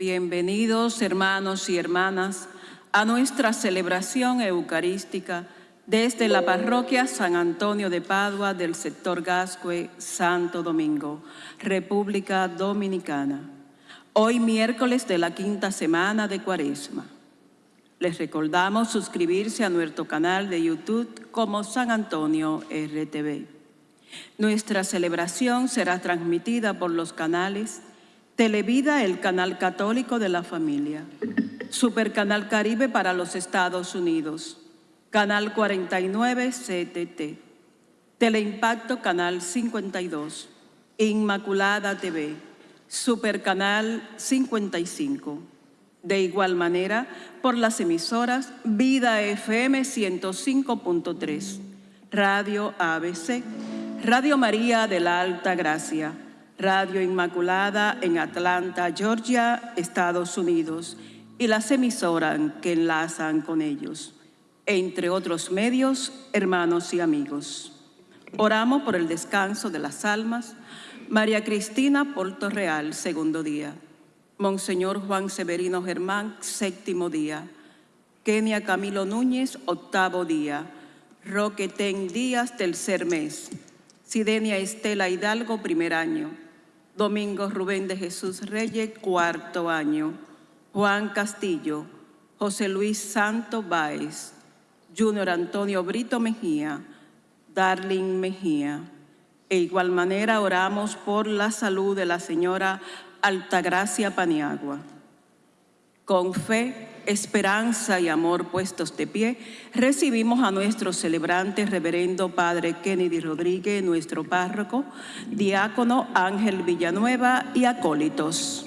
Bienvenidos hermanos y hermanas a nuestra celebración eucarística desde la parroquia San Antonio de Padua del sector Gascue, Santo Domingo, República Dominicana. Hoy miércoles de la quinta semana de Cuaresma. Les recordamos suscribirse a nuestro canal de YouTube como San Antonio RTV. Nuestra celebración será transmitida por los canales Televida, el canal católico de la familia. Supercanal Caribe para los Estados Unidos. Canal 49 CTT. Teleimpacto Canal 52. Inmaculada TV. Supercanal 55. De igual manera, por las emisoras Vida FM 105.3, Radio ABC, Radio María de la Alta Gracia, Radio Inmaculada en Atlanta, Georgia, Estados Unidos, y las emisoras que enlazan con ellos, entre otros medios, hermanos y amigos. Oramos por el descanso de las almas. María Cristina Porto Real, segundo día. Monseñor Juan Severino Germán, séptimo día. Kenia Camilo Núñez, octavo día. Roque Ten Díaz, tercer mes. Sidenia Estela Hidalgo, primer año. Domingo Rubén de Jesús Reyes, cuarto año. Juan Castillo, José Luis Santo Báez, Junior Antonio Brito Mejía, Darling Mejía. E igual manera oramos por la salud de la señora Altagracia Paniagua. Con fe, esperanza y amor puestos de pie, recibimos a nuestro celebrante reverendo Padre Kennedy Rodríguez, nuestro párroco, diácono Ángel Villanueva y acólitos.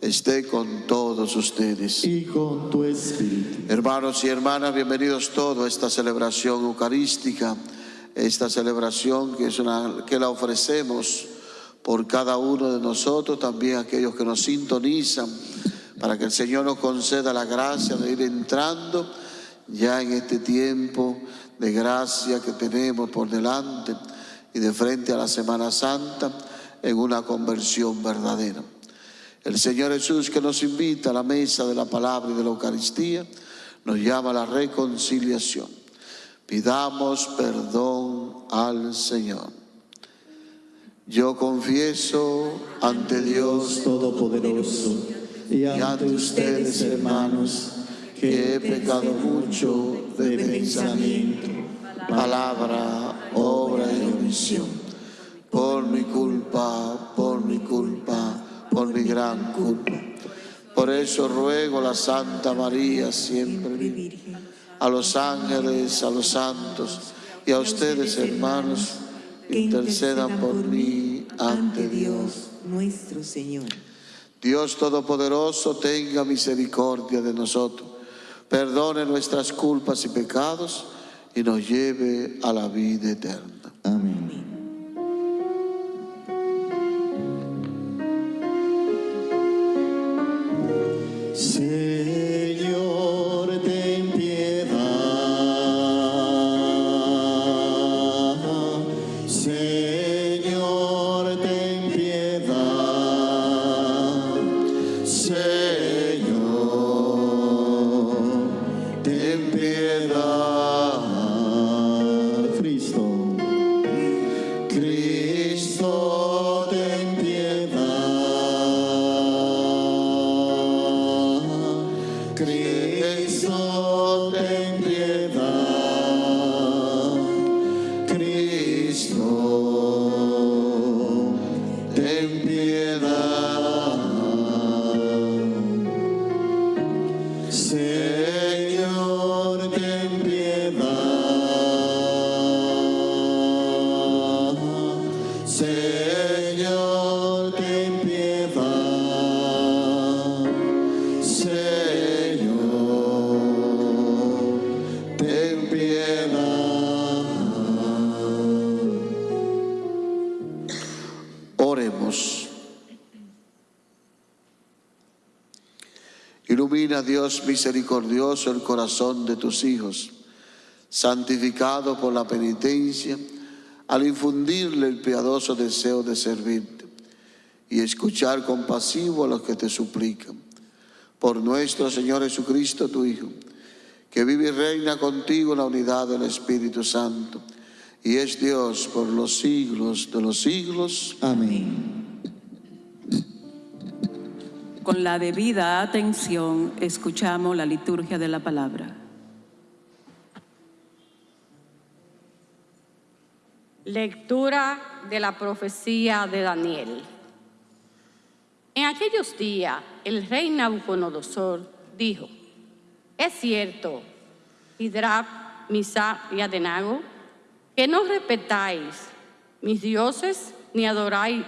esté con todos ustedes. Y con tu espíritu. Hermanos y hermanas, bienvenidos todos a esta celebración eucarística, esta celebración que, es una, que la ofrecemos por cada uno de nosotros, también aquellos que nos sintonizan, para que el Señor nos conceda la gracia de ir entrando ya en este tiempo de gracia que tenemos por delante y de frente a la Semana Santa en una conversión verdadera. El Señor Jesús que nos invita a la mesa de la palabra y de la Eucaristía, nos llama a la reconciliación. Pidamos perdón al Señor. Yo confieso ante Dios Todopoderoso y ante ustedes, hermanos, que he pecado mucho de pensamiento, palabra, obra y omisión. Por mi culpa, por mi culpa, por mi gran culpa. Por eso ruego a la Santa María siempre, a los ángeles, a los santos y a ustedes hermanos, intercedan por mí ante Dios nuestro Señor. Dios Todopoderoso tenga misericordia de nosotros perdone nuestras culpas y pecados y nos lleve a la vida eterna. Amén. Ilumina, Dios misericordioso, el corazón de tus hijos, santificado por la penitencia, al infundirle el piadoso deseo de servirte y escuchar compasivo a los que te suplican. Por nuestro Señor Jesucristo, tu Hijo, que vive y reina contigo en la unidad del Espíritu Santo, y es Dios por los siglos de los siglos. amén. Con la debida atención escuchamos la liturgia de la palabra. Lectura de la profecía de Daniel. En aquellos días el rey Nabucodonosor dijo, es cierto, Hidrab, Misa y Adenago, que no respetáis mis dioses ni adoráis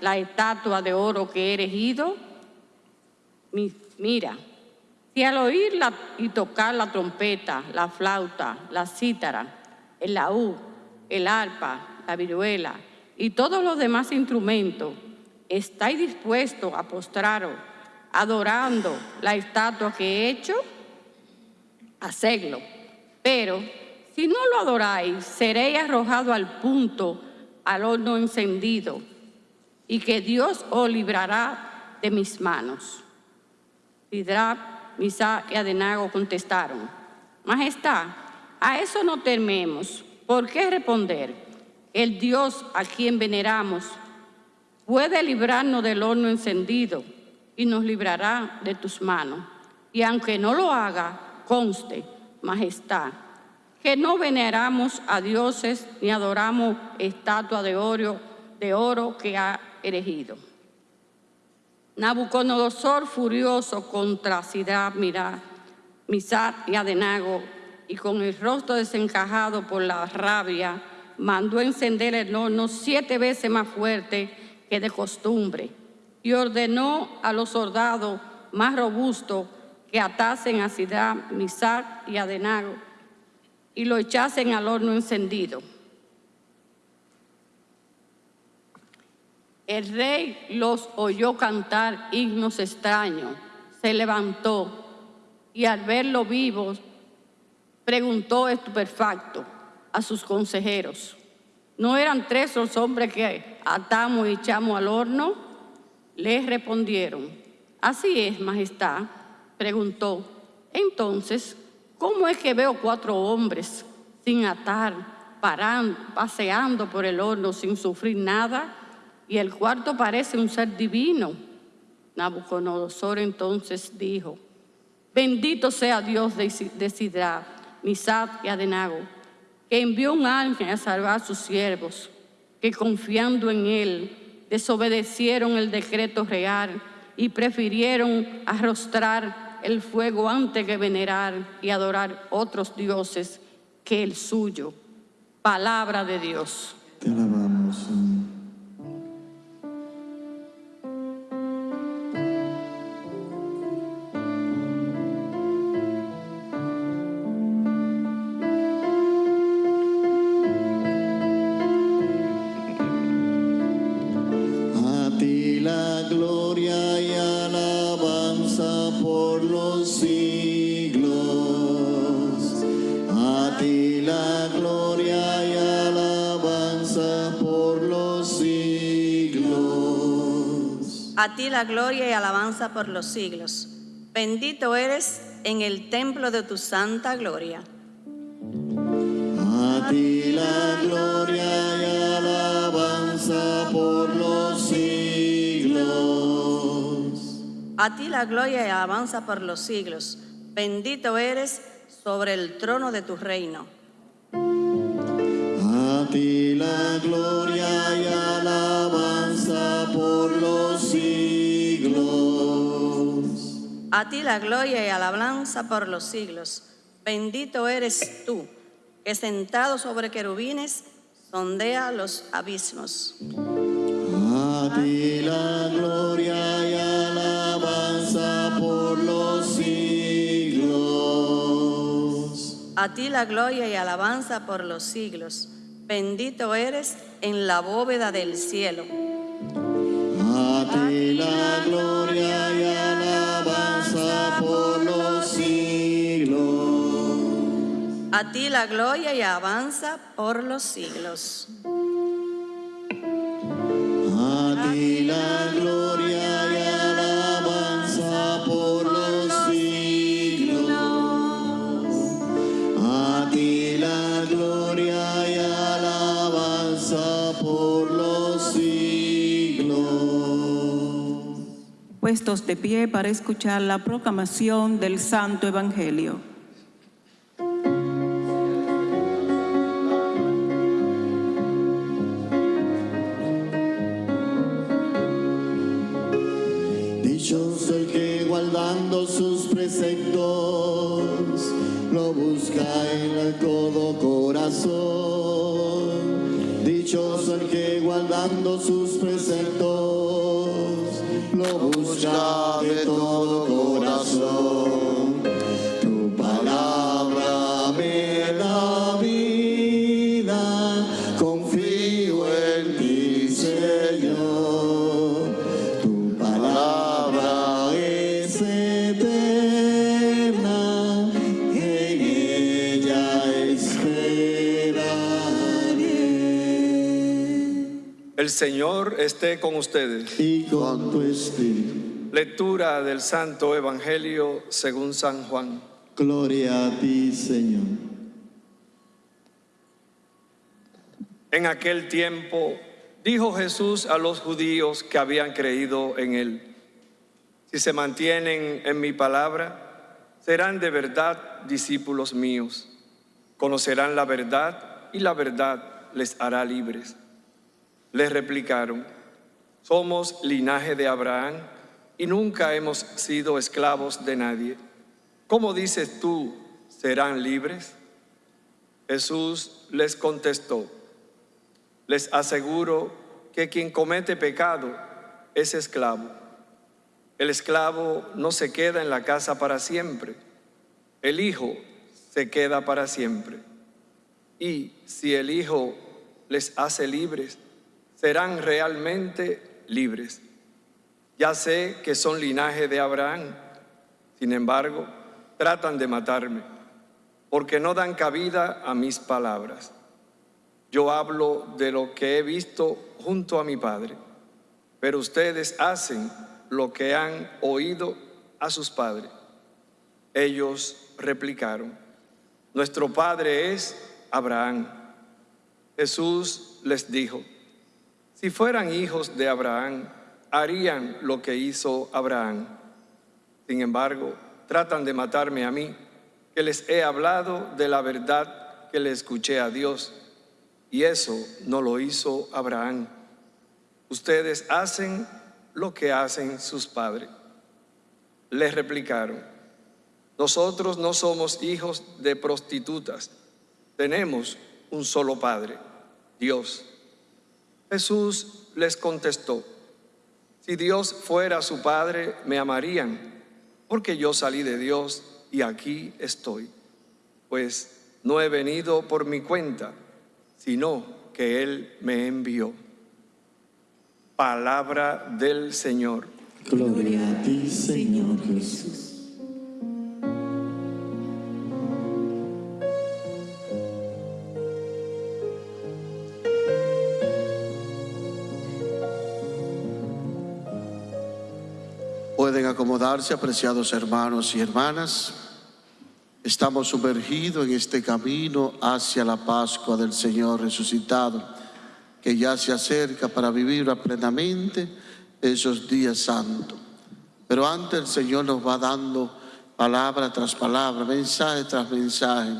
la estatua de oro que he erigido. Mi- Mira, si al oírla y tocar la trompeta, la flauta, la cítara, el laúd, el arpa, la viruela y todos los demás instrumentos, estáis dispuestos a postraros adorando la estatua que he hecho, hacedlo. Pero si no lo adoráis, seréis arrojado al punto, al horno encendido, y que Dios os librará de mis manos. Sidrab, Misa y Adenago contestaron, Majestad, a eso no tememos. ¿Por qué responder? El Dios a quien veneramos puede librarnos del horno encendido y nos librará de tus manos. Y aunque no lo haga, conste, Majestad, que no veneramos a dioses ni adoramos estatua de oro, de oro que ha erigido. Nabucodonosor, furioso contra Sidra, Mira, Misat y Adenago, y con el rostro desencajado por la rabia, mandó encender el horno siete veces más fuerte que de costumbre, y ordenó a los soldados más robustos que atasen a Sidra, Misat y Adenago y lo echasen al horno encendido. El rey los oyó cantar himnos extraños, se levantó y al verlo vivos preguntó estupefacto a sus consejeros, ¿no eran tres los hombres que atamos y echamos al horno? Les respondieron, así es, majestad. Preguntó, entonces, ¿cómo es que veo cuatro hombres sin atar, parando, paseando por el horno sin sufrir nada? Y el cuarto parece un ser divino. Nabucodonosor entonces dijo, bendito sea Dios de Sidra, Misad y Adenago, que envió un ángel a salvar a sus siervos, que confiando en él desobedecieron el decreto real y prefirieron arrostrar el fuego antes que venerar y adorar otros dioses que el suyo. Palabra de Dios. Te alabamos, la gloria y alabanza por los siglos. Bendito eres en el templo de tu santa gloria. A ti la gloria y alabanza por los siglos. A ti la gloria y alabanza por los siglos. Bendito eres sobre el trono de tu reino. A ti la gloria y alabanza A ti la gloria y alabanza por los siglos. Bendito eres tú, que sentado sobre querubines sondea los abismos. A ti la gloria y alabanza por los siglos. A ti la gloria y alabanza por los siglos. Bendito eres en la bóveda del cielo. A ti la gloria A ti la gloria y alabanza por los siglos. A ti la gloria y alabanza por los siglos. A ti la gloria y alabanza por los siglos. Puestos de pie para escuchar la proclamación del Santo Evangelio. Dichoso el que guardando sus preceptos lo busca en todo corazón. Dichoso el que guardando sus preceptos lo busca de todo corazón. El Señor esté con ustedes. Y con tu espíritu, Lectura del Santo Evangelio según San Juan. gloria a ti, Señor. En aquel tiempo dijo Jesús a los judíos que habían creído en él, si se mantienen en mi palabra, serán de verdad discípulos míos, conocerán la verdad y la verdad les hará libres. Les replicaron, somos linaje de Abraham y nunca hemos sido esclavos de nadie. ¿Cómo dices tú, serán libres? Jesús les contestó, les aseguro que quien comete pecado es esclavo. El esclavo no se queda en la casa para siempre, el Hijo se queda para siempre. Y si el Hijo les hace libres, serán realmente libres. Ya sé que son linaje de Abraham, sin embargo, tratan de matarme, porque no dan cabida a mis palabras. Yo hablo de lo que he visto junto a mi Padre, pero ustedes hacen lo que han oído a sus padres. Ellos replicaron, nuestro Padre es Abraham. Jesús les dijo, si fueran hijos de Abraham, harían lo que hizo Abraham. Sin embargo, tratan de matarme a mí, que les he hablado de la verdad que le escuché a Dios. Y eso no lo hizo Abraham. Ustedes hacen lo que hacen sus padres. Les replicaron, nosotros no somos hijos de prostitutas, tenemos un solo Padre, Dios. Jesús les contestó, si Dios fuera su Padre, me amarían, porque yo salí de Dios y aquí estoy. Pues no he venido por mi cuenta, sino que Él me envió. Palabra del Señor. Gloria a ti, Señor Jesús. Apreciados hermanos y hermanas. Estamos sumergidos en este camino hacia la Pascua del Señor resucitado, que ya se acerca para vivir plenamente esos días santos. Pero antes el Señor nos va dando palabra tras palabra, mensaje tras mensaje,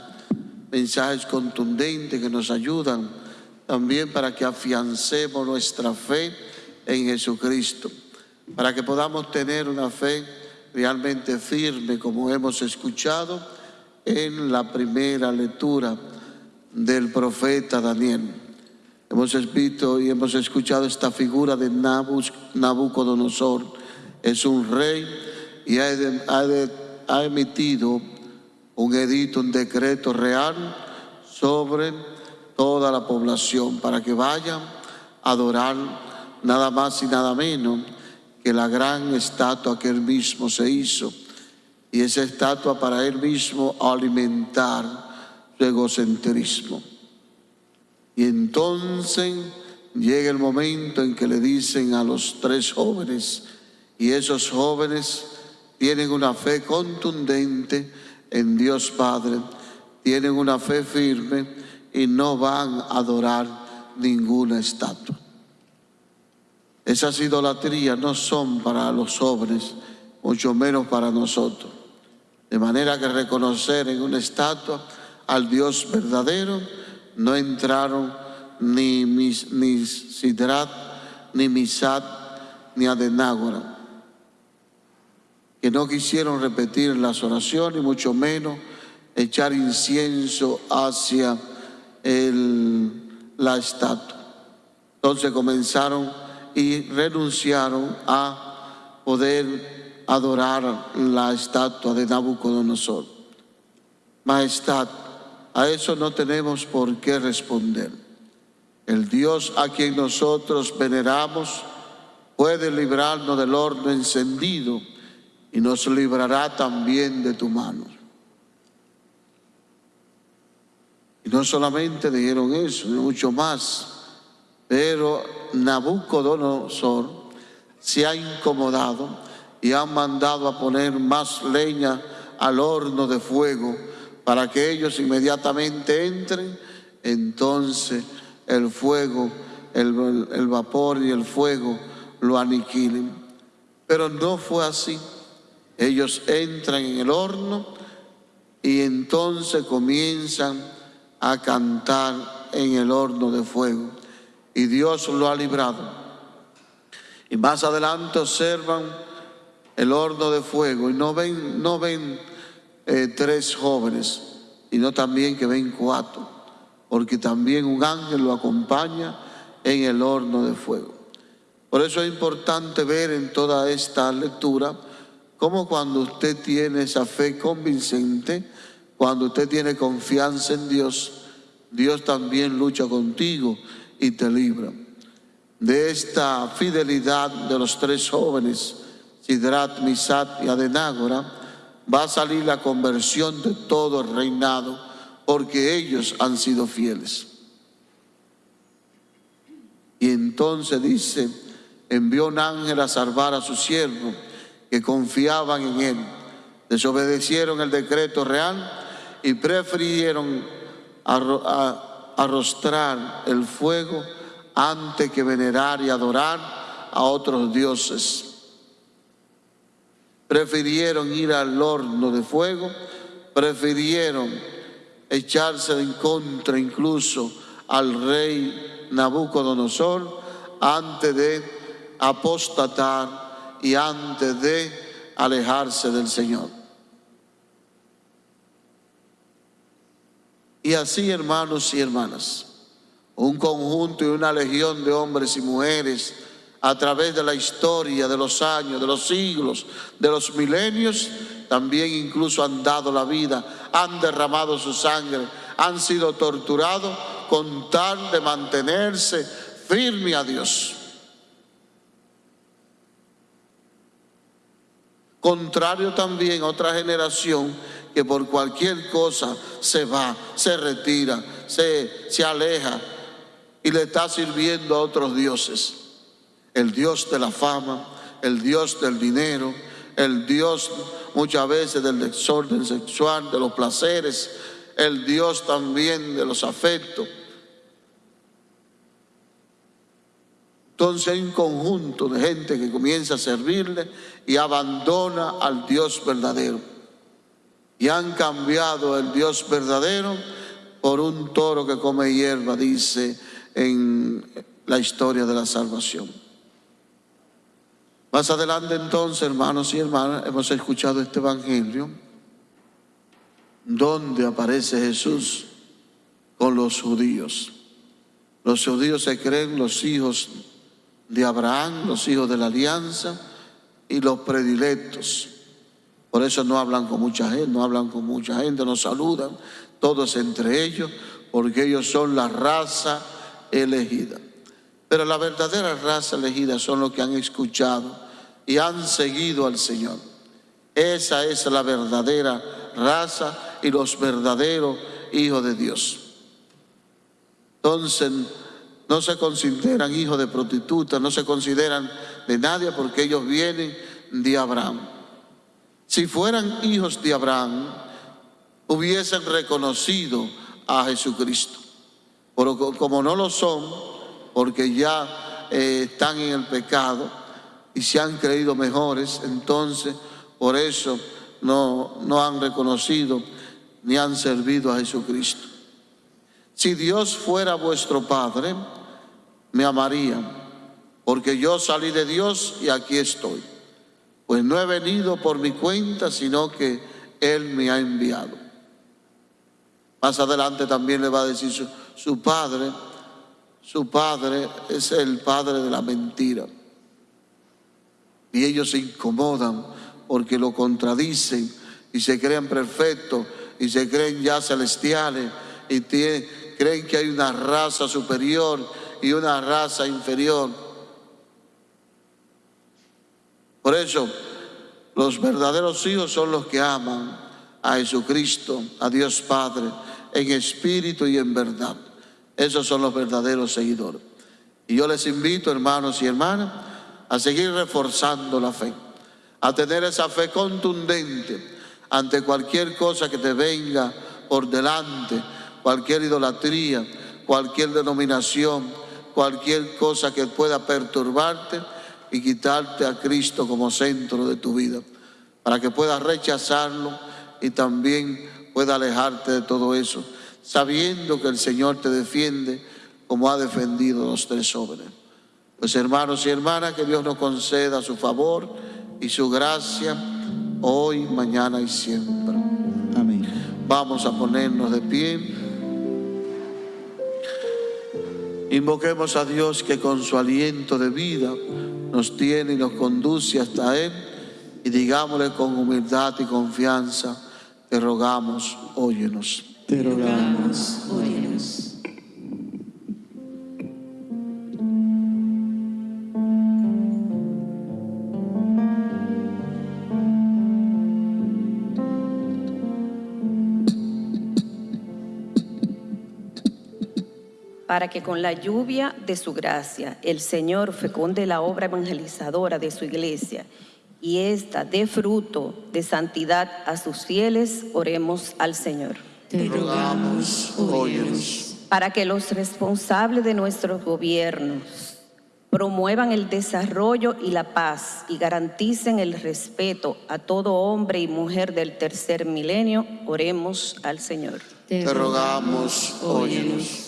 mensajes contundentes que nos ayudan también para que afiancemos nuestra fe en Jesucristo, para que podamos tener una fe realmente firme como hemos escuchado en la primera lectura del profeta Daniel. Hemos visto y hemos escuchado esta figura de Nabucodonosor. Es un rey y ha, emitido un edicto, un decreto real sobre toda la población para que vayan a adorar nada más y nada menos que la gran estatua que él mismo se hizo. Y esa estatua para él mismo alimentar su egocentrismo. Y entonces llega el momento en que le dicen a los tres jóvenes, y esos jóvenes tienen una fe contundente en Dios Padre, tienen una fe firme y no van a adorar ninguna estatua. Esas idolatrías no son para los jóvenes, mucho menos para nosotros. De manera que reconocer en una estatua al Dios verdadero no entraron ni, mis, ni Sidrat, ni Misat, ni Adenágora, que no quisieron repetir las oraciones, mucho menos echar incienso hacia el, la estatua. Entonces comenzaron y renunciaron a poder adorar la estatua de Nabucodonosor. Majestad, a eso no tenemos por qué responder. El Dios a quien nosotros veneramos puede librarnos del horno encendido y nos librará también de tu mano. Y no solamente dijeron eso, mucho más, pero Nabucodonosor se ha incomodado y ha mandado a poner más leña al horno de fuego para que ellos inmediatamente entren, entonces el fuego, el, el vapor y el fuego lo aniquilen. Pero no fue así. Ellos entran en el horno y entonces comienzan a cantar en el horno de fuego. Y Dios lo ha librado. Y más adelante observan el horno de fuego y no ven, no ven eh, tres jóvenes, sino también que ven cuatro, porque también un ángel lo acompaña en el horno de fuego. Por eso es importante ver en toda esta lectura cómo cuando usted tiene esa fe convincente, cuando usted tiene confianza en Dios, Dios también lucha contigo y te libra. De esta fidelidad de los tres jóvenes, Sidrat, Misat y Adenágora, va a salir la conversión de todo el reinado, porque ellos han sido fieles. Y entonces dice, envió un ángel a salvar a su siervo, que confiaban en él. Desobedecieron el decreto real y prefirieron arrostrar el fuego antes que venerar y adorar a otros dioses. Prefirieron ir al horno de fuego, prefirieron echarse en contra incluso al rey Nabucodonosor antes de apostatar y antes de alejarse del Señor. Y así, hermanos y hermanas, un conjunto y una legión de hombres y mujeres a través de la historia, de los años, de los siglos, de los milenios, también incluso han dado la vida, han derramado su sangre, han sido torturados con tal de mantenerse firme a Dios. Contrario también a otra generación que por cualquier cosa se va, se retira, se, se aleja y le está sirviendo a otros dioses. El Dios de la fama, el Dios del dinero, el Dios muchas veces del desorden sexual, de los placeres, el Dios también de los afectos. Entonces hay un conjunto de gente que comienza a servirle y abandona al Dios verdadero. Y han cambiado el Dios verdadero por un toro que come hierba, dice en la historia de la salvación. Más adelante entonces, hermanos y hermanas, hemos escuchado este Evangelio donde aparece Jesús con los judíos. Los judíos se creen los hijos de Abraham, los hijos de la alianza y los predilectos. Por eso no hablan con mucha gente, no hablan con mucha gente, no saludan, todos entre ellos, porque ellos son la raza elegida. Pero la verdadera raza elegida son los que han escuchado y han seguido al Señor. Esa es la verdadera raza y los verdaderos hijos de Dios. Entonces, no se consideran hijos de prostitutas, no se consideran de nadie porque ellos vienen de Abraham. Si fueran hijos de Abraham, hubiesen reconocido a Jesucristo. Pero como no lo son, porque ya eh, están en el pecado y se han creído mejores, entonces por eso no, no han reconocido ni han servido a Jesucristo. Si Dios fuera vuestro Padre, me amarían, porque yo salí de Dios y aquí estoy. Pues no he venido por mi cuenta, sino que Él me ha enviado. Más adelante también le va a decir su, padre, su padre es el padre de la mentira. Y ellos se incomodan porque lo contradicen y se creen perfectos y se creen ya celestiales y creen que hay una raza superior y una raza inferior. Por eso, los verdaderos hijos son los que aman a Jesucristo, a Dios Padre, en espíritu y en verdad. Esos son los verdaderos seguidores. Y yo les invito, hermanos y hermanas, a seguir reforzando la fe, a tener esa fe contundente ante cualquier cosa que te venga por delante, cualquier idolatría, cualquier denominación, cualquier cosa que pueda perturbarte y quitarte a Cristo como centro de tu vida, para que puedas rechazarlo y también pueda alejarte de todo eso, sabiendo que el Señor te defiende como ha defendido a los tres jóvenes. Pues hermanos y hermanas, que Dios nos conceda su favor y su gracia hoy, mañana y siempre. Amén. Vamos a ponernos de pie. Invoquemos a Dios que con su aliento de vida nos tiene y nos conduce hasta Él y digámosle con humildad y confianza, te rogamos, óyenos. Te rogamos, óyenos. Para que con la lluvia de su gracia el Señor fecunde la obra evangelizadora de su iglesia y ésta dé fruto de santidad a sus fieles, oremos al Señor. Te rogamos, óyenos. Para que los responsables de nuestros gobiernos promuevan el desarrollo y la paz y garanticen el respeto a todo hombre y mujer del tercer milenio, oremos al Señor. Te rogamos, óyenos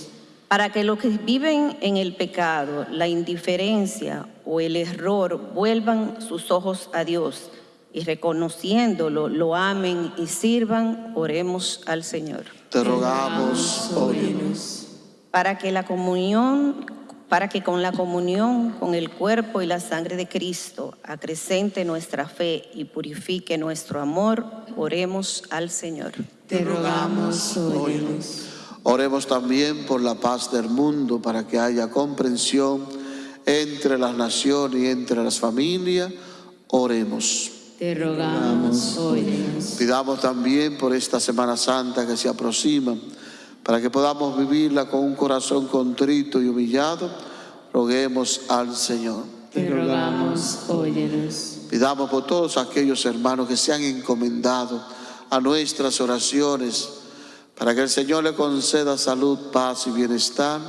para que los que viven en el pecado, la indiferencia o el error vuelvan sus ojos a Dios y reconociéndolo lo amen y sirvan, oremos al Señor. Te rogamos, óyenos. Para que la comunión, para que con la comunión con el cuerpo y la sangre de Cristo acrecente nuestra fe y purifique nuestro amor, oremos al Señor. Te rogamos, óyenos. Oremos también por la paz del mundo, para que haya comprensión entre las naciones y entre las familias. Oremos. Te rogamos, óyenos. Pidamos también por esta Semana Santa que se aproxima, para que podamos vivirla con un corazón contrito y humillado. Roguemos al Señor. Te rogamos, óyenos. Pidamos por todos aquellos hermanos que se han encomendado a nuestras oraciones para que el Señor le conceda salud, paz y bienestar.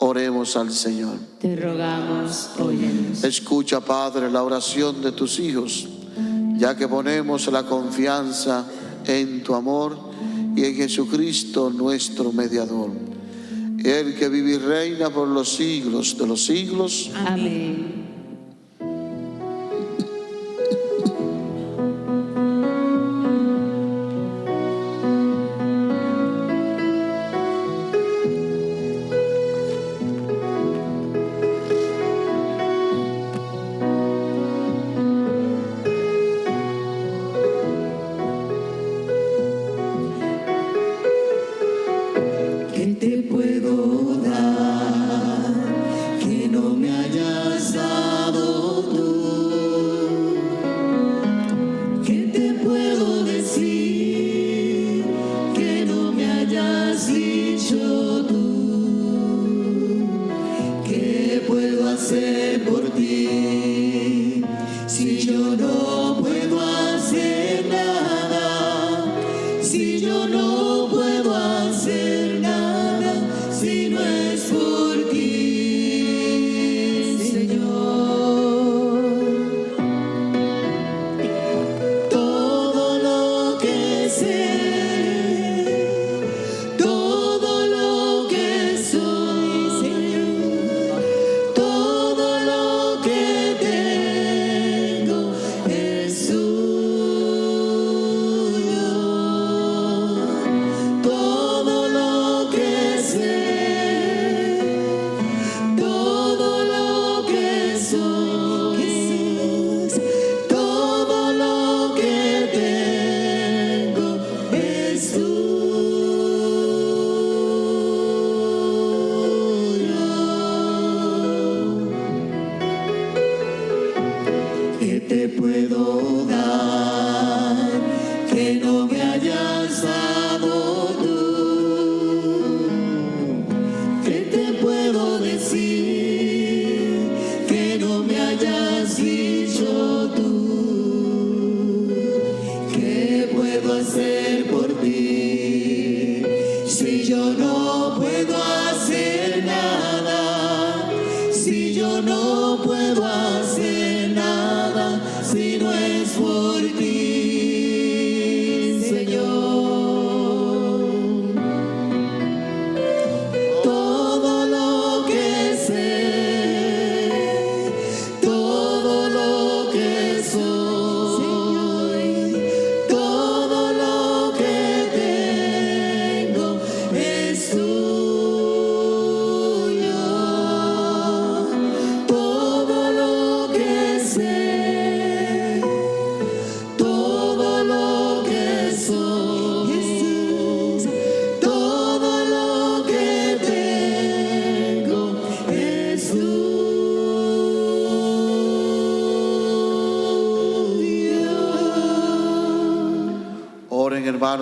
Oremos al Señor. Te rogamos, óyenos. Escucha, Padre, la oración de tus hijos, ya que ponemos la confianza en tu amor y en Jesucristo nuestro mediador. El que vive y reina por los siglos de los siglos. Amén.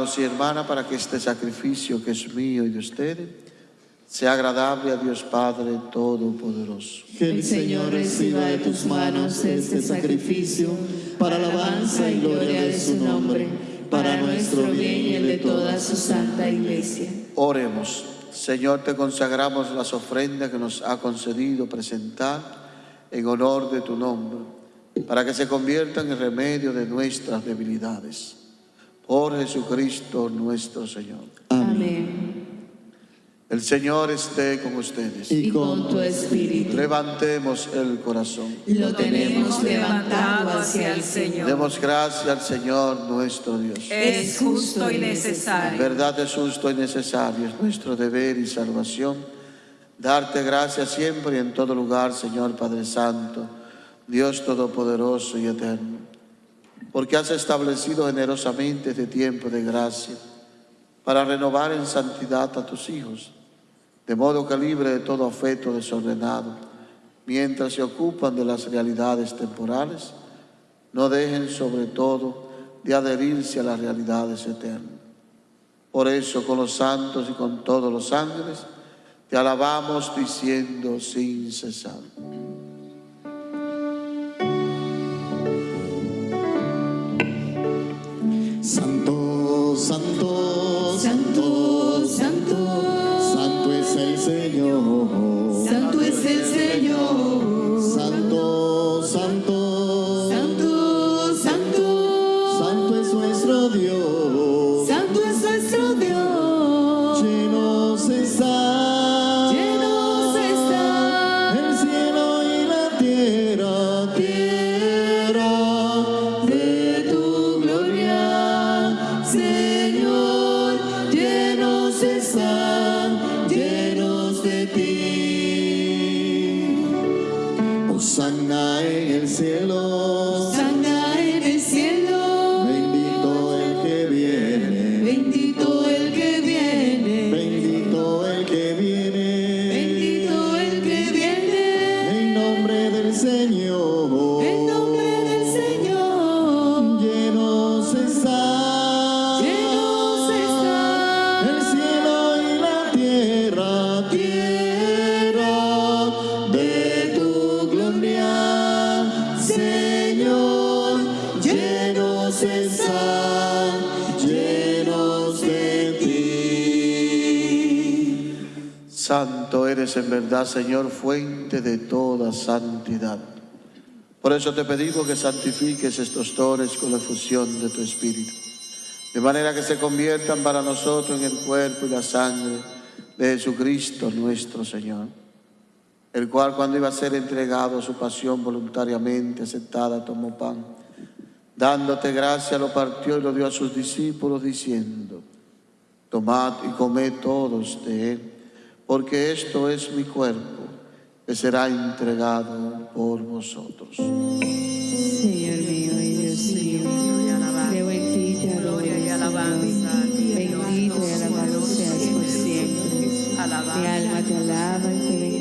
Hermanos y hermanas para que este sacrificio que es mío y de ustedes sea agradable a Dios Padre Todopoderoso. Que el Señor reciba de tus manos este sacrificio para alabanza y gloria de su nombre, para nuestro bien y el de toda su santa iglesia. Oremos. Señor, te consagramos las ofrendas que nos ha concedido presentar en honor de tu nombre, para que se conviertan en remedio de nuestras debilidades. Por Jesucristo nuestro Señor. Amén. El Señor esté con ustedes. Y con tu espíritu Levantemos el corazón. lo tenemos levantado hacia el Señor. Demos gracias al Señor nuestro Dios. Es justo y En necesario. verdad es justo y necesario, es nuestro deber y salvación. Darte gracias siempre y en todo lugar, Señor Padre Santo, Dios Todopoderoso y Eterno, porque has establecido generosamente este tiempo de gracia para renovar en santidad a tus hijos, de modo que libre de todo afecto desordenado, mientras se ocupan de las realidades temporales, no dejen sobre todo de adherirse a las realidades eternas. Por eso con los santos y con todos los ángeles te alabamos diciendo sin cesar. Llenos de ti. Santo eres en verdad, Señor, fuente de toda santidad. Por eso te pedimos que santifiques estos dones con la fusión de tu Espíritu, de manera que se conviertan para nosotros en el cuerpo y la sangre de Jesucristo nuestro Señor, el cual cuando iba a ser entregado a su pasión voluntariamente aceptada, tomó pan, dándote gracia, lo partió y lo dio a sus discípulos, diciendo, Tomad y comed todos de él, porque esto es mi cuerpo, que será entregado por vosotros. Señor mío y Dios mío, te Gloria y alabanza Bendito y alabado seas por siempre. Mi alma te alaba y te bendice.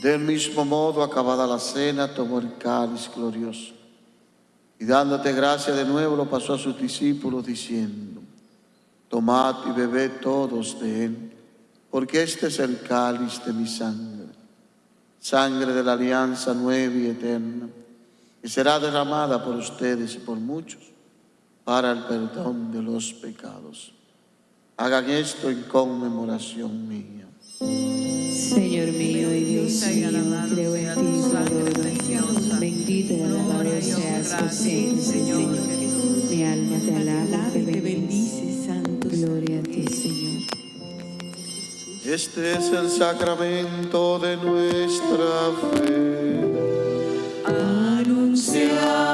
Del mismo modo, acabada la cena, tomó el cáliz glorioso. Y dándote gracia de nuevo, lo pasó a sus discípulos diciendo, Tomad y bebed todos de él, porque este es el cáliz de mi sangre, sangre de la alianza nueva y eterna, que será derramada por ustedes y por muchos para el perdón de los pecados. Hagan esto en conmemoración mía. Señor mío y Dios mío, creo en ti adoro. Bendito y alabado seas por siempre, Señor. Mi alma te alaba y te bendice, Santo. Gloria a ti, Señor. Este es el sacramento de nuestra fe. Anunciamos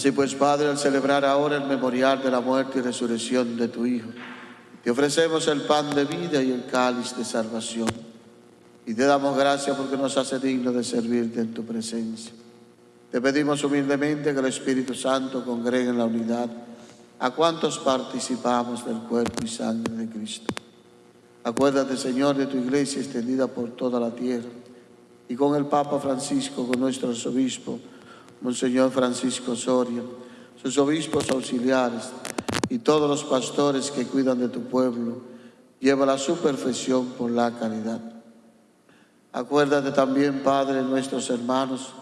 Así pues, Padre, al celebrar ahora el memorial de la muerte y resurrección de tu Hijo, te ofrecemos el pan de vida y el cáliz de salvación. Y te damos gracias porque nos hace digno de servirte en tu presencia. Te pedimos humildemente que el Espíritu Santo congregue en la unidad a cuantos participamos del cuerpo y sangre de Cristo. Acuérdate, Señor, de tu iglesia extendida por toda la tierra y con el Papa Francisco, con nuestro arzobispo, Monseñor Francisco Soria, sus obispos auxiliares y todos los pastores que cuidan de tu pueblo, lleva a su perfección por la caridad. Acuérdate también, Padre, de nuestros hermanos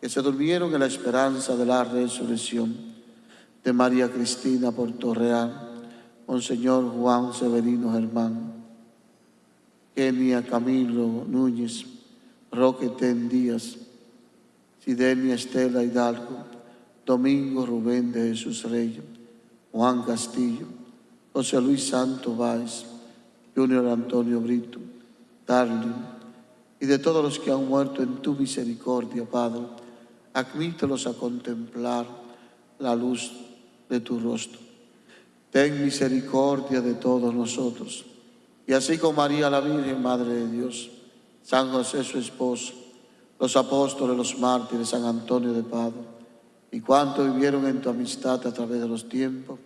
que se durmieron en la esperanza de la resurrección, de María Cristina Portorreal, Monseñor Juan Severino Germán, Kenia Camilo Núñez, Roque Ten Díaz, Sidenia Estela Hidalgo, Domingo Rubén de Jesús Rey, Juan Castillo, José Luis Santo Báez, Junior Antonio Brito, Darling, y de todos los que han muerto en tu misericordia, Padre, admítelos a contemplar la luz de tu rostro. Ten misericordia de todos nosotros. Y así con María la Virgen, Madre de Dios, San José su esposo, los apóstoles, los mártires, San Antonio de Padua, y cuantos vivieron en tu amistad a través de los tiempos,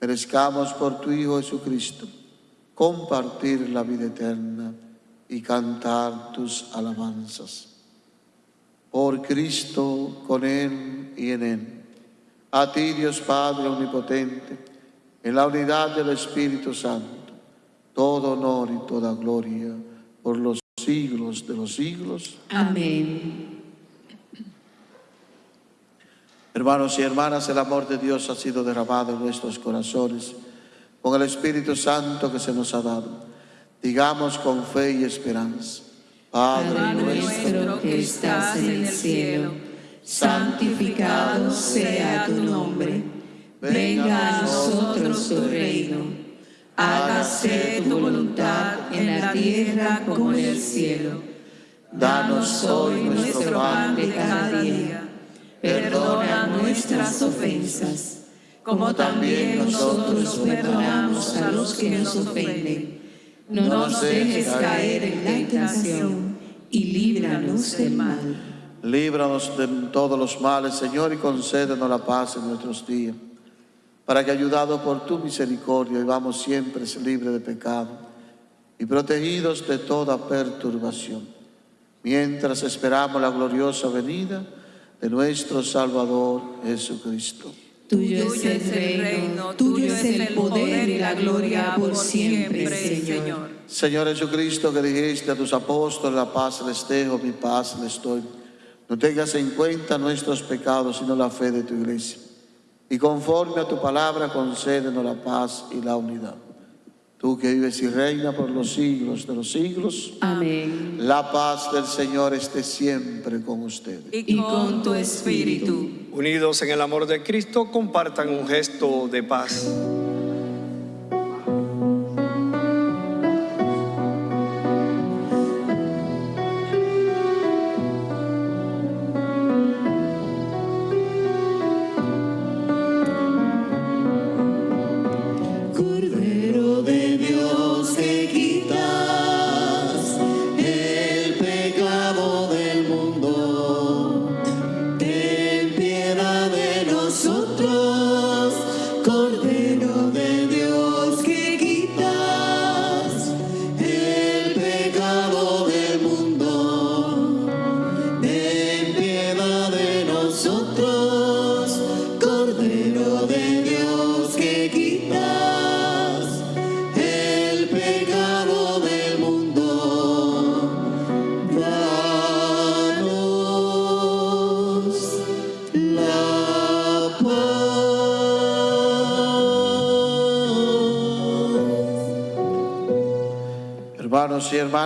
merezcamos por tu Hijo Jesucristo compartir la vida eterna y cantar tus alabanzas. Por Cristo, con Él y en Él. A ti, Dios Padre Omnipotente, en la unidad del Espíritu Santo, todo honor y toda gloria por los siglos de los siglos. Amén. Hermanos y hermanas, el amor de Dios ha sido derramado en nuestros corazones con el Espíritu Santo que se nos ha dado. Digamos con fe y esperanza. Padre nuestro que estás en el cielo, santificado sea tu nombre. Venga a nosotros tu reino. Hágase tu voluntad en la tierra como en el cielo. Danos hoy nuestro pan de cada día. Perdona nuestras ofensas, como también nosotros perdonamos a los que nos ofenden. No nos dejes caer en tentación y líbranos del mal. Líbranos de todos los males, Señor, y concédenos la paz en nuestros días, para que, ayudados por tu misericordia, vivamos siempre libres de pecado y protegidos de toda perturbación, mientras esperamos la gloriosa venida de nuestro Salvador Jesucristo. Tuyo es el reino, tuyo es el poder y la gloria por siempre, Señor. Señor Jesucristo, que dijiste a tus apóstoles, la paz les dejo, mi paz les doy. No tengas en cuenta nuestros pecados, sino la fe de tu iglesia. Y conforme a tu palabra, concédenos la paz y la unidad. Tú que vives y reinas por los siglos de los siglos. Amén. La paz del Señor esté siempre con ustedes. Y con tu espíritu. Unidos en el amor de Cristo, compartan un gesto de paz.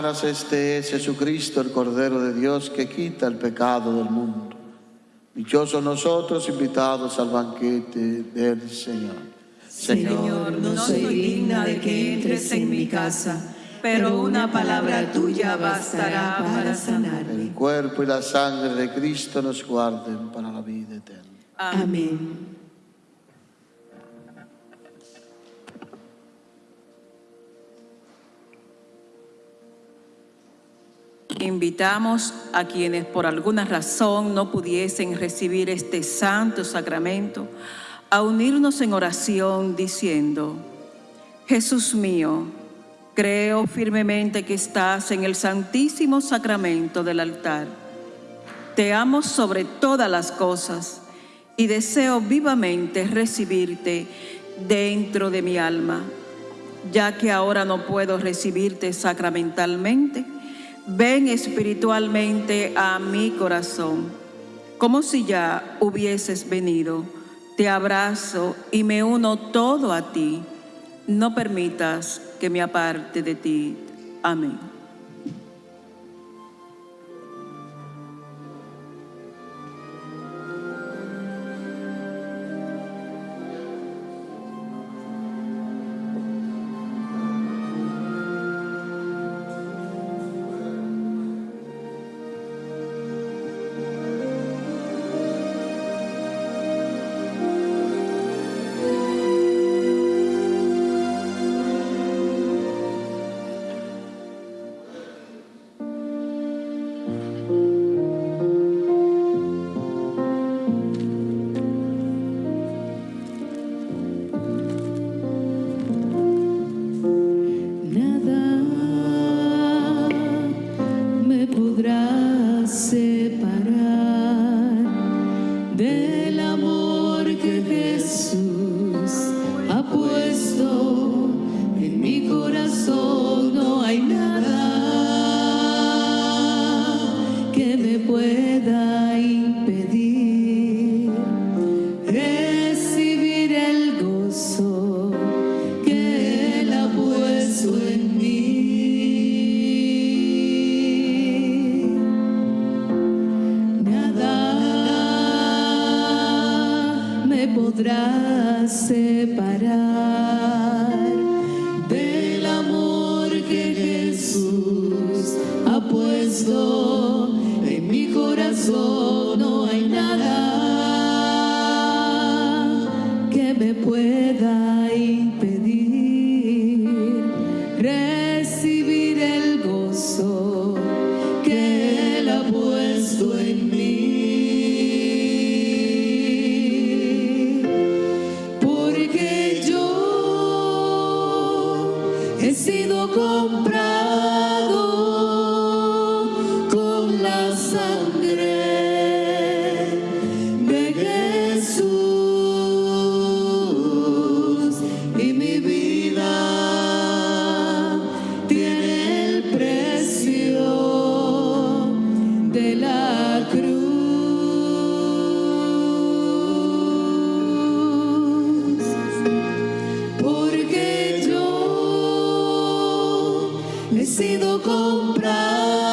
Este es Jesucristo, el Cordero de Dios, que quita el pecado del mundo. Dichosos nosotros invitados al banquete del Señor. Señor, no soy digna de que entres en mi casa, pero una palabra tuya bastará para sanarme. El cuerpo y la sangre de Cristo nos guarden para la vida eterna. Amén. Invitamos a quienes por alguna razón no pudiesen recibir este santo sacramento a unirnos en oración diciendo, Jesús mío, creo firmemente que estás en el santísimo sacramento del altar. Te amo sobre todas las cosas y deseo vivamente recibirte dentro de mi alma. Ya que ahora no puedo recibirte sacramentalmente, ven espiritualmente a mi corazón, como si ya hubieses venido. Te abrazo y me uno todo a ti. No permitas que me aparte de ti. Amén. Sido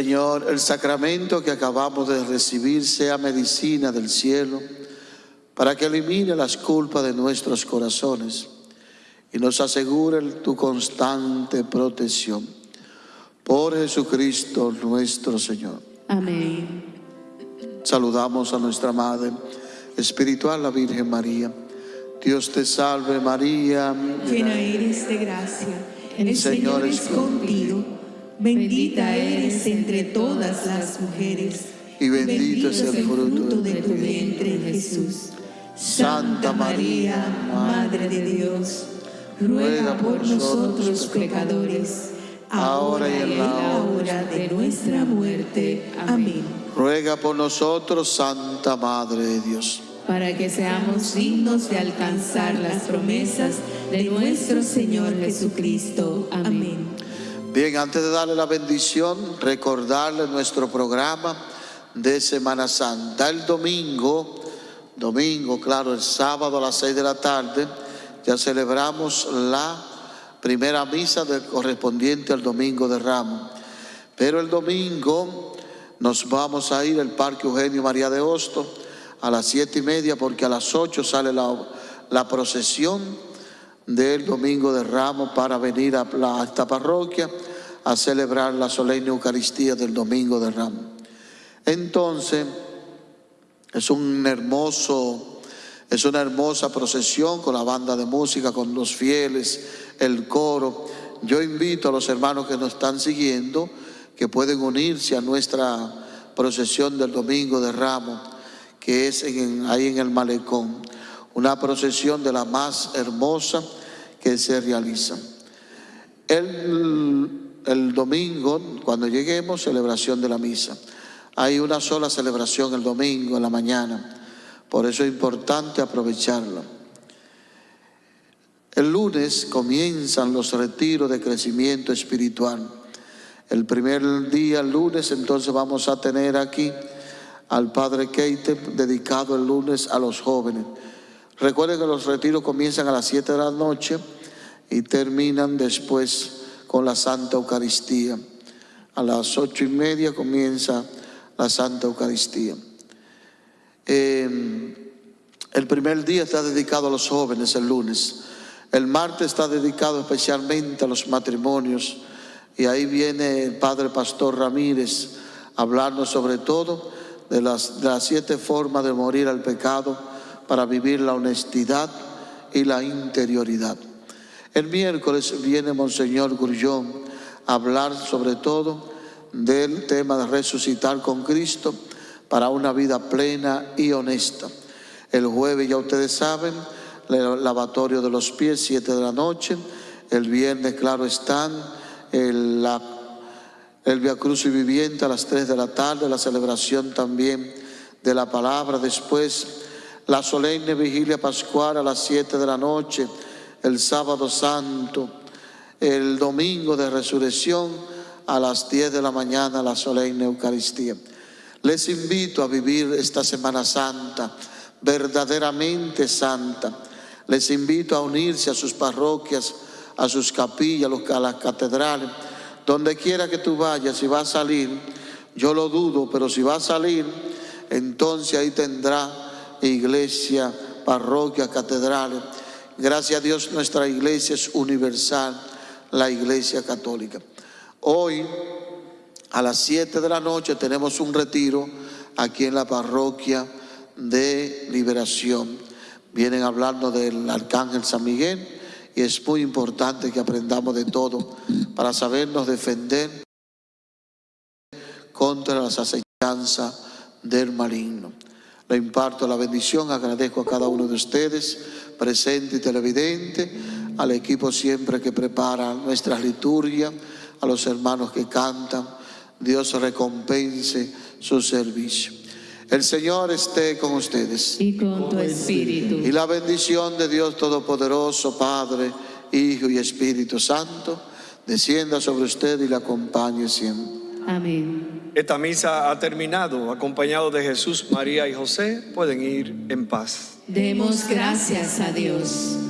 Señor, el sacramento que acabamos de recibir sea medicina del cielo para que elimine las culpas de nuestros corazones y nos asegure tu constante protección. Por Jesucristo nuestro Señor. Amén. Saludamos a nuestra Madre Espiritual, la Virgen María. Dios te salve María. Llena eres de gracia, el Señor Señor es es contigo. Bendita eres entre todas las mujeres. Y bendito es el fruto de tu vientre, Jesús. Santa María, Madre de Dios, ruega por nosotros pecadores, ahora y en la hora de nuestra muerte. Amén. Ruega por nosotros, Santa Madre de Dios. Para que seamos dignos de alcanzar las promesas de nuestro Señor Jesucristo. Amén. Bien, antes de darle la bendición, recordarle nuestro programa de Semana Santa. El domingo, domingo, claro, el sábado a las seis de la tarde, ya celebramos la primera misa correspondiente al domingo de Ramos. Pero el domingo nos vamos a ir al Parque Eugenio María de Hosto a las siete y media porque a las ocho sale la, la procesión del domingo de Ramos para venir a, esta parroquia a celebrar la solemne Eucaristía del domingo de Ramos. Entonces, es un hermoso, es una hermosa procesión con la banda de música, con los fieles, el coro. Yo invito a los hermanos que nos están siguiendo que pueden unirse a nuestra procesión del domingo de Ramos, que es ahí en el malecón. Una procesión de la más hermosa que se realiza. El, el domingo, cuando lleguemos, celebración de la misa. Hay una sola celebración el domingo en la mañana, por eso es importante aprovecharla. El lunes comienzan los retiros de crecimiento espiritual. El primer día, el lunes, entonces vamos a tener aquí al Padre Keite dedicado el lunes a los jóvenes. Recuerden que los retiros comienzan a las 7 de la noche y terminan después con la Santa Eucaristía. A las ocho y media comienza la Santa Eucaristía. Eh, el primer día está dedicado a los jóvenes, el lunes. El martes está dedicado especialmente a los matrimonios. Y ahí viene el Padre Pastor Ramírez a hablarnos sobre todo de las, de las siete formas de morir al pecado para vivir la honestidad y la interioridad. El miércoles viene Monseñor Grullón a hablar sobre todo del tema de resucitar con Cristo para una vida plena y honesta. El jueves, ya ustedes saben, el lavatorio de los pies, 7 de la noche. El viernes, claro, están el, la, el Via Cruz y Viviente a las 3 de la tarde, la celebración también de la palabra. Después, la solemne vigilia pascual a las 7 de la noche, el sábado santo, el domingo de resurrección a las 10 de la mañana, la solemne Eucaristía. Les invito a vivir esta Semana Santa verdaderamente santa. Les invito a unirse a sus parroquias, a sus capillas, a las catedrales, donde quiera que tú vayas, si va a salir, yo lo dudo, pero si va a salir, entonces ahí tendrá iglesia, parroquia, catedrales. Gracias a Dios nuestra iglesia es universal, la iglesia católica. Hoy a las 7 de la noche tenemos un retiro aquí en la parroquia de liberación. Vienen hablando del arcángel San Miguel y es muy importante que aprendamos de todo para sabernos defender contra las acechanzas del maligno. Le imparto la bendición, agradezco a cada uno de ustedes, presente y televidente, al equipo siempre que prepara nuestras liturgias, a los hermanos que cantan. Dios recompense su servicio. El Señor esté con ustedes. Y con tu espíritu. Y la bendición de Dios Todopoderoso, Padre, Hijo y Espíritu Santo, descienda sobre usted y le acompañe siempre. Amén. Esta misa ha terminado. Acompañado de Jesús, María y José, pueden ir en paz. Demos gracias a Dios.